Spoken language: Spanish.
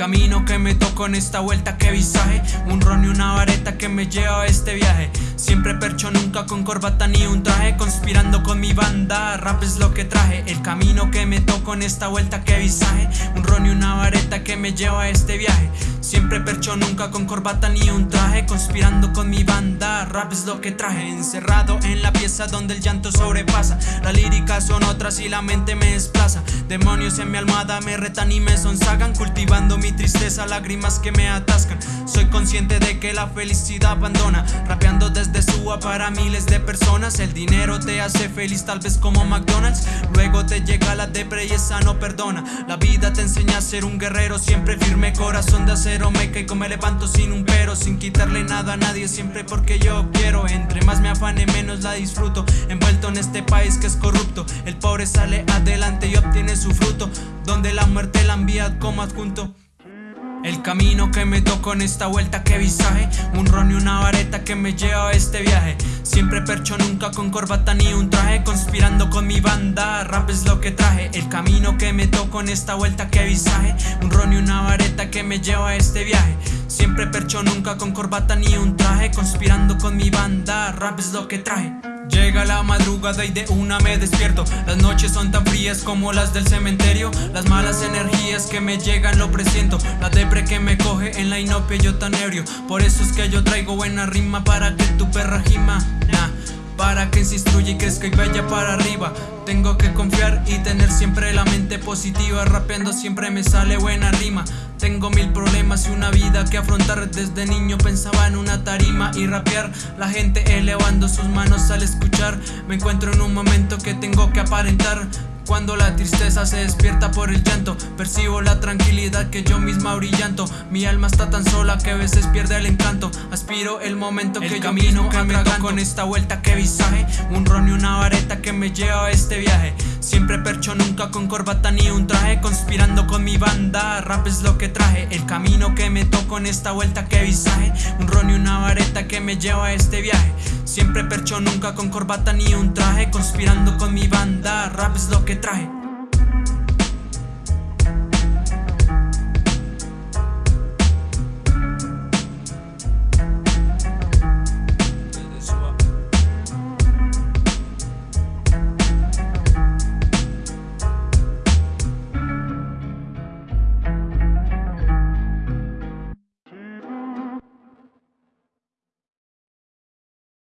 camino que me tocó en esta vuelta, que visaje. Un ron y una vareta que me lleva a este viaje. Siempre percho, nunca con corbata ni un traje. Conspirando con mi banda, rap es lo que traje. El camino que me tocó en esta vuelta, que visaje. Un ron y una vareta que me lleva a este viaje. Siempre percho, nunca con corbata ni un traje. Conspirando con mi banda, rap es lo que traje. Encerrado en la pieza donde el llanto sobrepasa. Las líricas son otras y la mente me desplaza Demonios en mi almohada me retan y me sonsagan Cultivando mi tristeza, lágrimas que me atascan. Soy consciente de que la felicidad abandona Rapeando desde Suba para miles de personas. El dinero te hace feliz tal vez como McDonald's. Luego te llega la depre y esa no perdona. La vida te enseña a ser un guerrero Siempre firme, corazón de acero. Me caigo, me levanto sin un pero Sin quitarle nada a nadie, siempre porque yo quiero me afane, menos la disfruto. Envuelto en este país que es corrupto. El pobre sale adelante y obtiene su fruto. Donde la muerte la envía como adjunto. El camino que me tocó en esta vuelta que visaje. Un ron y una vareta que me lleva a este viaje. Siempre percho, nunca con corbata ni un traje. Conspirando con mi banda, rap es lo que traje. El camino que me tocó en esta vuelta que visaje. Un ron y una vareta que me lleva a este viaje Siempre percho, nunca con corbata ni un traje Conspirando con mi banda, rap es lo que traje. Llega la madrugada y de una me despierto. Las noches son tan frías como las del cementerio. Las malas energías que me llegan lo presiento. La depre que me coge en la inopia yo tan ebrio. Por eso es que yo traigo buena rima para que tu perra gima para que se instruya y crezca y vaya para arriba. Tengo que confiar y tener siempre la mente positiva. Rapeando siempre me sale buena rima. Tengo mil problemas y una vida que afrontar. Desde niño pensaba en una tarima y rapear. La gente elevando sus manos al escuchar. Me encuentro en un momento que tengo que aparentar. Cuando la tristeza se despierta por el llanto Percibo la tranquilidad que yo misma brillanto. Mi alma está tan sola que a veces pierde el encanto El momento que camino que me con esta vuelta que visaje Un ron y una vareta que me lleva a este viaje. Siempre percho, nunca con corbata ni un traje Conspirando con mi banda, rap es lo que traje. El camino que me toco en esta vuelta que visaje Un ron y una vareta que me lleva a este viaje. Siempre percho, nunca con corbata ni un traje Conspirando con mi banda, rap es lo que traje